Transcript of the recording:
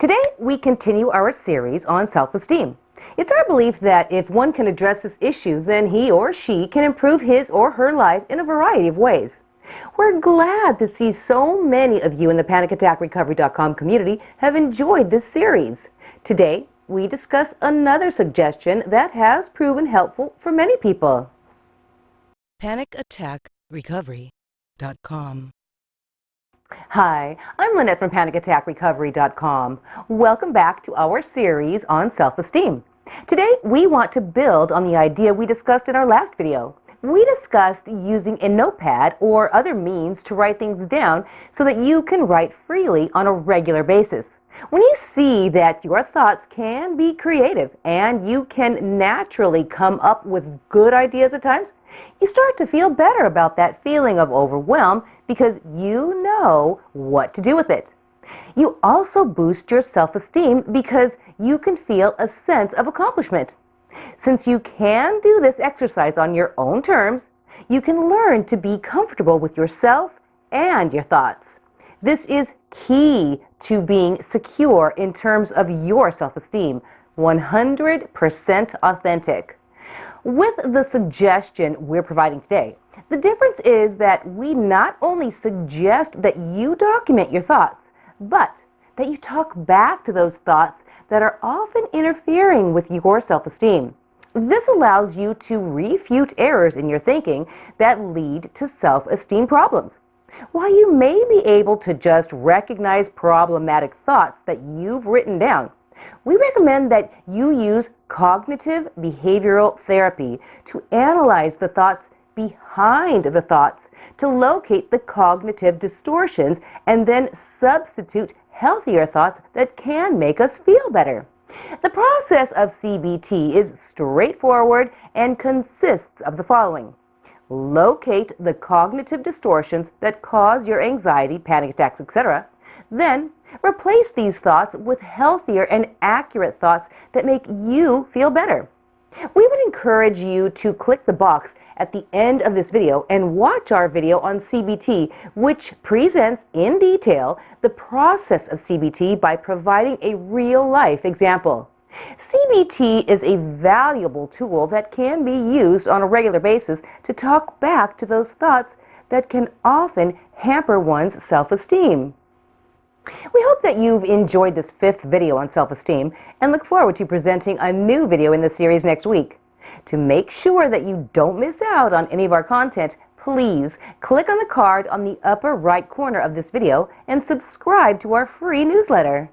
Today, we continue our series on self-esteem. It's our belief that if one can address this issue, then he or she can improve his or her life in a variety of ways. We're glad to see so many of you in the PanicAttackRecovery.com community have enjoyed this series. Today, we discuss another suggestion that has proven helpful for many people. PanicAttackRecovery.com Hi, I'm Lynette from PanicAttackRecovery.com. Welcome back to our series on self-esteem. Today, we want to build on the idea we discussed in our last video. We discussed using a notepad or other means to write things down so that you can write freely on a regular basis. When you see that your thoughts can be creative and you can naturally come up with good ideas at times, you start to feel better about that feeling of overwhelm because you know what to do with it. You also boost your self-esteem because you can feel a sense of accomplishment. Since you can do this exercise on your own terms, you can learn to be comfortable with yourself and your thoughts. This is key to being secure in terms of your self-esteem, 100% authentic. With the suggestion we're providing today, the difference is that we not only suggest that you document your thoughts, but that you talk back to those thoughts that are often interfering with your self-esteem. This allows you to refute errors in your thinking that lead to self-esteem problems. While you may be able to just recognize problematic thoughts that you've written down, we recommend that you use cognitive behavioral therapy to analyze the thoughts behind the thoughts to locate the cognitive distortions and then substitute healthier thoughts that can make us feel better. The process of CBT is straightforward and consists of the following. Locate the cognitive distortions that cause your anxiety, panic attacks, etc. Then Replace these thoughts with healthier and accurate thoughts that make you feel better. We would encourage you to click the box at the end of this video and watch our video on CBT, which presents in detail the process of CBT by providing a real-life example. CBT is a valuable tool that can be used on a regular basis to talk back to those thoughts that can often hamper one's self-esteem. We hope that you've enjoyed this fifth video on self-esteem and look forward to presenting a new video in the series next week. To make sure that you don't miss out on any of our content, please click on the card on the upper right corner of this video and subscribe to our free newsletter.